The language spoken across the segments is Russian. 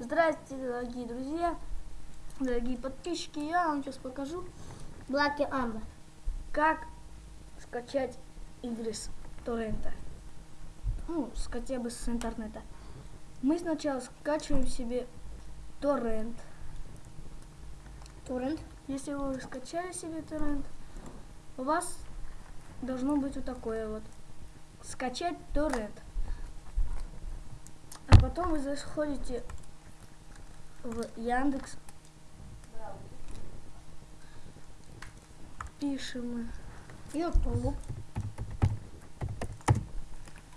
Здравствуйте, дорогие друзья, дорогие подписчики. Я вам сейчас покажу, Блаки Амбер. как скачать игры с торрента. Ну, с, хотя бы с интернета. Мы сначала скачиваем себе торрент. Торрент. Если вы скачали себе торрент, у вас должно быть вот такое вот. Скачать торрент. А потом вы заходите в Яндекс. Пишем. Ютуб.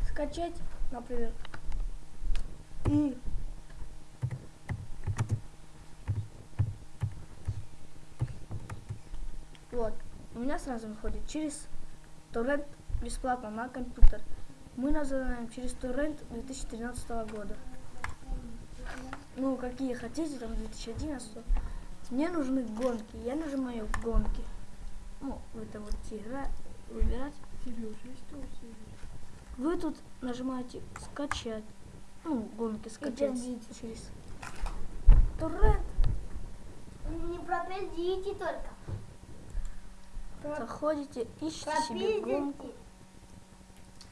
Скачать, например. И вот. У меня сразу выходит через торрент бесплатно на компьютер. Мы называем через торрент 2013 года. Ну, какие хотите, там 2011. Мне нужны гонки. Я нажимаю гонки. Ну, вы там будете играть, выбирать. Вы тут нажимаете скачать. Ну, гонки скачать Подождите. через торрент. Не пропиздите только. Заходите, ищите себе гонку.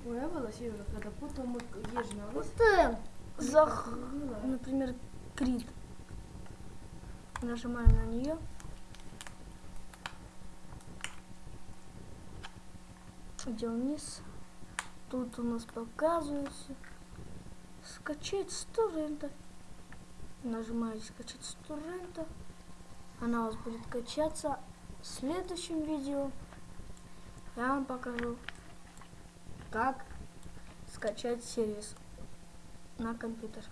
Когда потом. Зах... Например, Крит. Нажимаем на нее. Идем вниз. Тут у нас показывается скачать с торрента. Нажимаете скачать с торрента. Она у вас будет качаться. В следующем видео я вам покажу, как скачать сервис на компьютер.